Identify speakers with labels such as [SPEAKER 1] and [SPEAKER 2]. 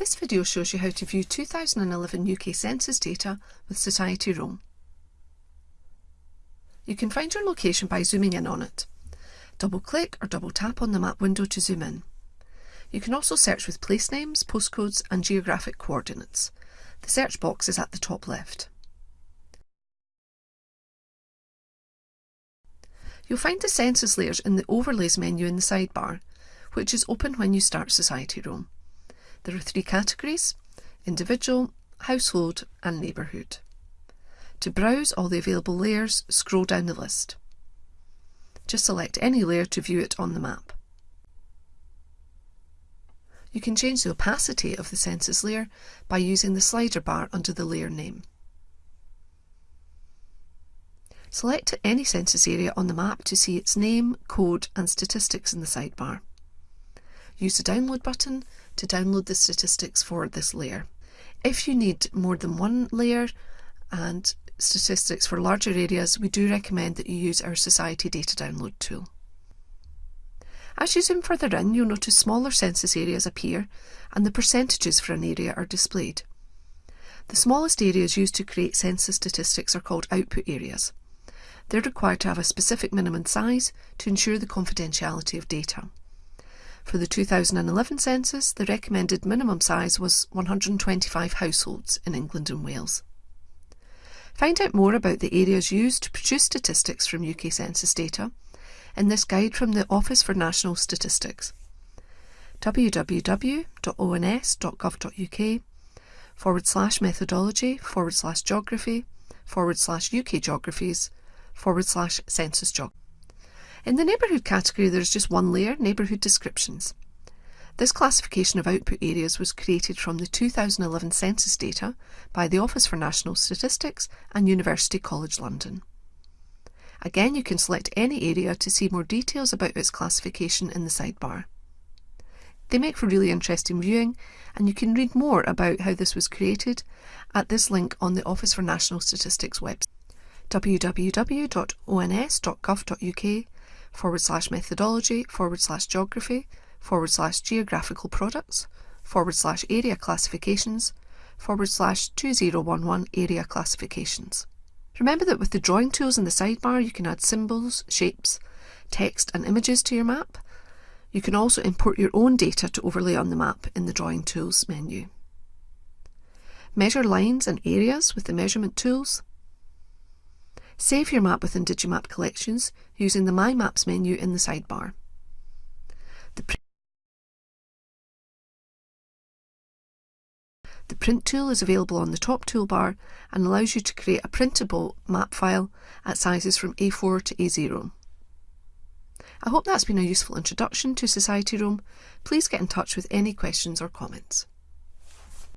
[SPEAKER 1] This video shows you how to view 2011 UK Census data with Society Roam. You can find your location by zooming in on it. Double click or double tap on the map window to zoom in. You can also search with place names, postcodes and geographic coordinates. The search box is at the top left. You'll find the census layers in the Overlays menu in the sidebar, which is open when you start Society Roam. There are three categories, individual, household and neighbourhood. To browse all the available layers, scroll down the list. Just select any layer to view it on the map. You can change the opacity of the census layer by using the slider bar under the layer name. Select any census area on the map to see its name, code and statistics in the sidebar. Use the download button to download the statistics for this layer. If you need more than one layer and statistics for larger areas, we do recommend that you use our Society Data Download tool. As you zoom further in, you'll notice smaller census areas appear and the percentages for an area are displayed. The smallest areas used to create census statistics are called output areas. They're required to have a specific minimum size to ensure the confidentiality of data. For the 2011 census, the recommended minimum size was 125 households in England and Wales. Find out more about the areas used to produce statistics from UK census data in this guide from the Office for National Statistics www.ons.gov.uk forward slash methodology forward slash geography forward slash UK geographies forward slash census geography. In the neighbourhood category there is just one layer, neighbourhood descriptions. This classification of output areas was created from the 2011 census data by the Office for National Statistics and University College London. Again, you can select any area to see more details about its classification in the sidebar. They make for really interesting viewing and you can read more about how this was created at this link on the Office for National Statistics website www.ons.gov.uk forward slash methodology forward slash geography forward slash geographical products forward slash area classifications forward slash 2011 area classifications. Remember that with the drawing tools in the sidebar you can add symbols, shapes, text and images to your map. You can also import your own data to overlay on the map in the drawing tools menu. Measure lines and areas with the measurement tools Save your map within Digimap Collections using the My Maps menu in the sidebar. The, pr the Print tool is available on the top toolbar and allows you to create a printable map file at sizes from A4 to A0. I hope that's been a useful introduction to Society Roam. Please get in touch with any questions or comments.